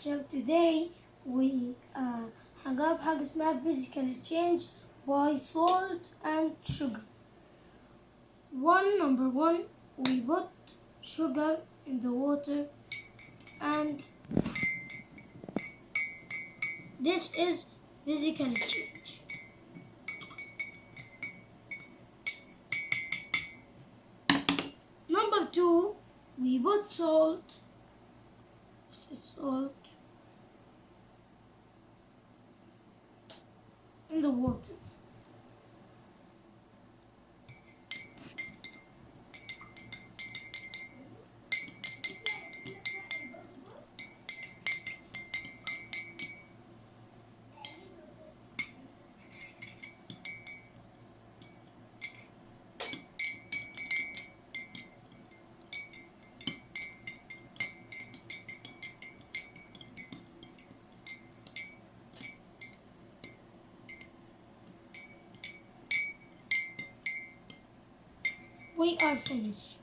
So today we uh, hung up hugs map physical change by salt and sugar. One number one, we put sugar in the water and this is physical change. Number two, we put salt the water. We are finished.